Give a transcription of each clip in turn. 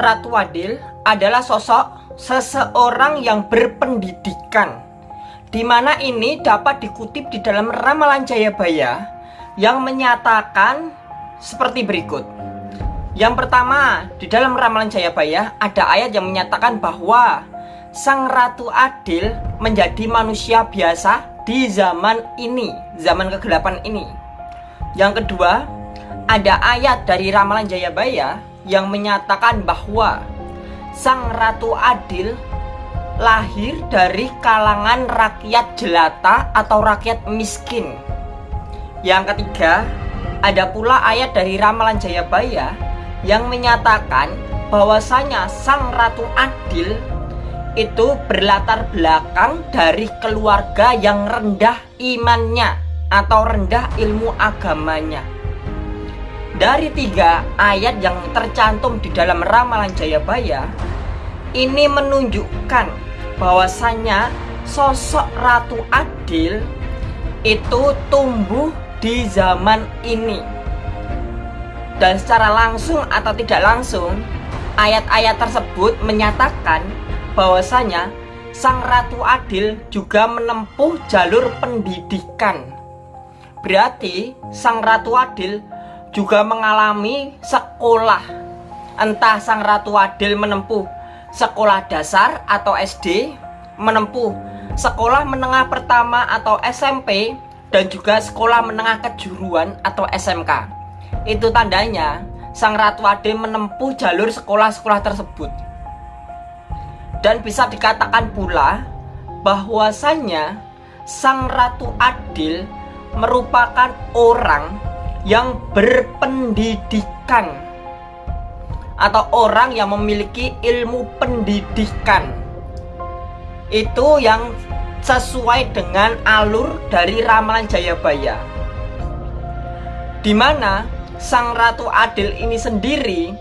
Ratu Adil adalah sosok seseorang yang berpendidikan di mana ini dapat dikutip di dalam Ramalan Jayabaya yang menyatakan seperti berikut. Yang pertama, di dalam Ramalan Jayabaya ada ayat yang menyatakan bahwa Sang Ratu Adil menjadi manusia biasa di zaman ini, zaman kegelapan ini. Yang kedua, ada ayat dari Ramalan Jayabaya yang menyatakan bahwa Sang Ratu Adil lahir dari kalangan rakyat jelata atau rakyat miskin. Yang ketiga, ada pula ayat dari Ramalan Jayabaya yang menyatakan bahwasanya Sang Ratu Adil itu berlatar belakang dari keluarga yang rendah imannya atau rendah ilmu agamanya. Dari tiga ayat yang tercantum di dalam Ramalan Jayabaya, ini menunjukkan bahwasanya sosok Ratu Adil itu tumbuh di zaman ini. Dan secara langsung atau tidak langsung ayat-ayat tersebut menyatakan bahwasanya Sang Ratu Adil juga menempuh jalur pendidikan. Berarti Sang Ratu Adil juga mengalami sekolah entah Sang Ratu Adil menempuh sekolah dasar atau SD, menempuh sekolah menengah pertama atau SMP, dan juga sekolah menengah kejuruan atau SMK. Itu tandanya Sang Ratu Ade menempuh jalur sekolah-sekolah tersebut. Dan bisa dikatakan pula bahwasanya Sang Ratu Adil merupakan orang yang berpendidikan atau orang yang memiliki ilmu pendidikan. Itu yang sesuai dengan alur dari ramalan Jayabaya. Di mana sang ratu adil ini sendiri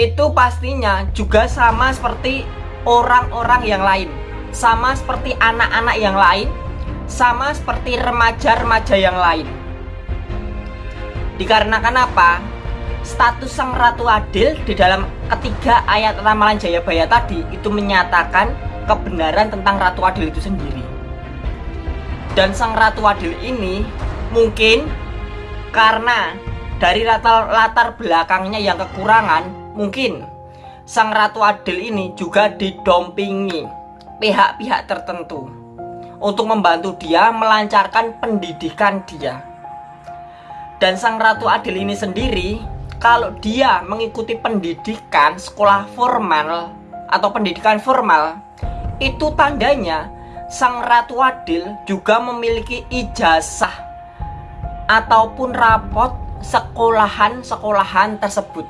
itu pastinya juga sama seperti orang-orang yang lain. Sama seperti anak-anak yang lain sama seperti remaja-remaja yang lain dikarenakan apa? status sang ratu adil di dalam ketiga ayat ramalan Jayabaya tadi itu menyatakan kebenaran tentang ratu adil itu sendiri dan sang ratu adil ini mungkin karena dari latar, belakangnya yang kekurangan mungkin sang ratu adil ini juga didompingi pihak-pihak tertentu untuk membantu dia melancarkan pendidikan dia dan sang ratu adil ini sendiri kalau dia mengikuti pendidikan sekolah formal atau pendidikan formal itu tandanya sang ratu adil juga memiliki ijazah ataupun rapot sekolahan-sekolahan tersebut.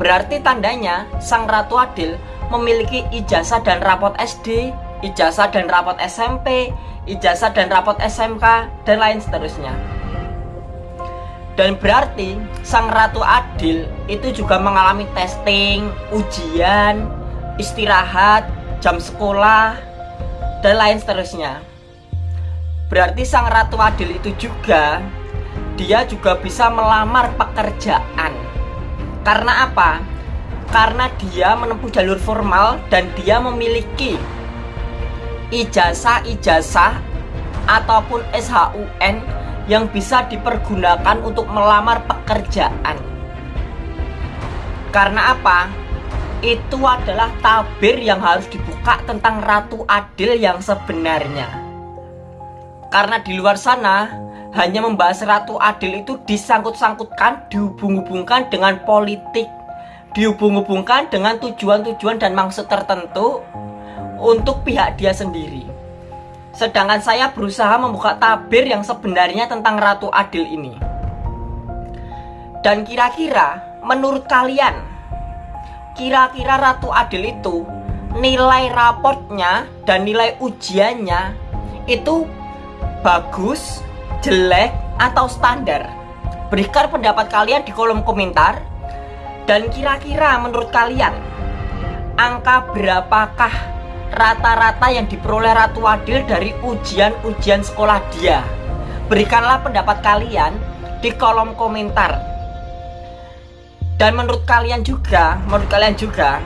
Berarti tandanya sang ratu adil memiliki ijazah dan rapot SD ijazah dan rapot SMP ijazah dan rapot SMK dan lain seterusnya dan berarti sang ratu adil itu juga mengalami testing, ujian, istirahat, jam sekolah, dan lain seterusnya. Berarti sang ratu adil itu juga dia juga bisa melamar pekerjaan. Karena apa? Karena dia menempuh jalur formal dan dia memiliki ijazah-ijazah ataupun SHUN yang bisa dipergunakan untuk melamar pekerjaan. Karena apa? Itu adalah tabir yang harus dibuka tentang Ratu Adil yang sebenarnya. Karena di luar sana hanya membahas Ratu Adil itu disangkut-sangkutkan, dihubung-hubungkan dengan politik, dihubung-hubungkan dengan tujuan-tujuan dan maksud tertentu untuk pihak dia sendiri. Sedangkan saya berusaha membuka tabir yang sebenarnya tentang Ratu Adil ini. Dan kira-kira menurut kalian, kira-kira Ratu Adil itu nilai rapotnya dan nilai ujiannya itu bagus, jelek, atau standar? Berikan pendapat kalian di kolom komentar. Dan kira-kira menurut kalian, angka berapakah rata-rata yang diperoleh Ratu Adil dari ujian-ujian sekolah dia. Berikanlah pendapat kalian di kolom komentar. dan menurut kalian juga menurut kalian juga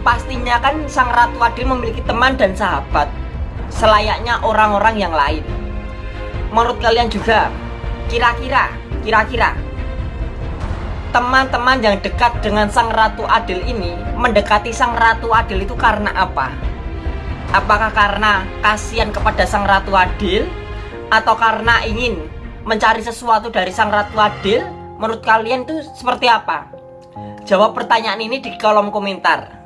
pastinya kan sang ratu adil memiliki teman dan sahabat selayaknya orang-orang yang lain menurut kalian juga kira-kira kira-kira teman-teman yang dekat dengan sang ratu adil ini mendekati sang ratu adil itu karena apa? Apakah karena kasihan kepada sang ratu adil? Atau karena ingin mencari sesuatu dari sang ratu adil? Menurut kalian itu seperti apa? Jawab pertanyaan ini di kolom komentar.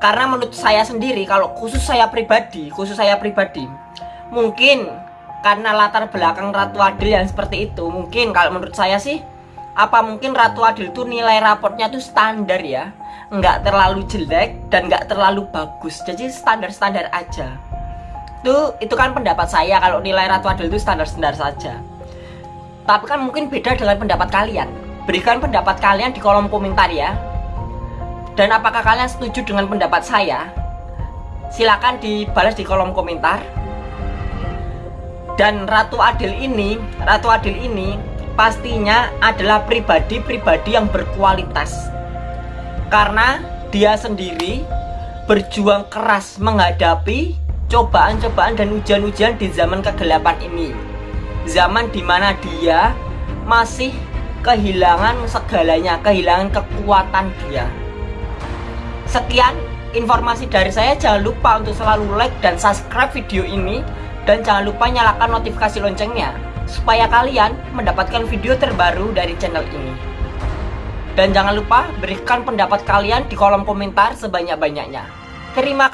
Karena menurut saya sendiri kalau khusus saya pribadi khusus saya pribadi mungkin karena latar belakang Ratu Adil yang seperti itu mungkin kalau menurut saya sih apa mungkin Ratu Adil itu nilai raportnya tuh standar ya? Nggak terlalu jelek dan nggak terlalu bagus. Jadi standar-standar aja. Tuh itu kan pendapat saya kalau nilai Ratu Adil itu standar-standar saja. Tapi kan mungkin beda dengan pendapat kalian. Berikan pendapat kalian di kolom komentar ya. Dan apakah kalian setuju dengan pendapat saya? Silahkan dibalas di kolom komentar. Dan Ratu Adil ini, Ratu Adil ini pastinya adalah pribadi-pribadi yang berkualitas. Karena dia sendiri berjuang keras menghadapi cobaan-cobaan dan ujian-ujian di zaman kegelapan ini. Zaman di mana dia masih kehilangan segalanya, kehilangan kekuatan dia. Sekian informasi dari saya. Jangan lupa untuk selalu like dan subscribe video ini. Dan jangan lupa nyalakan notifikasi loncengnya. Supaya kalian mendapatkan video terbaru dari channel ini. Dan jangan lupa berikan pendapat kalian di kolom komentar sebanyak-banyaknya. Terima kasih.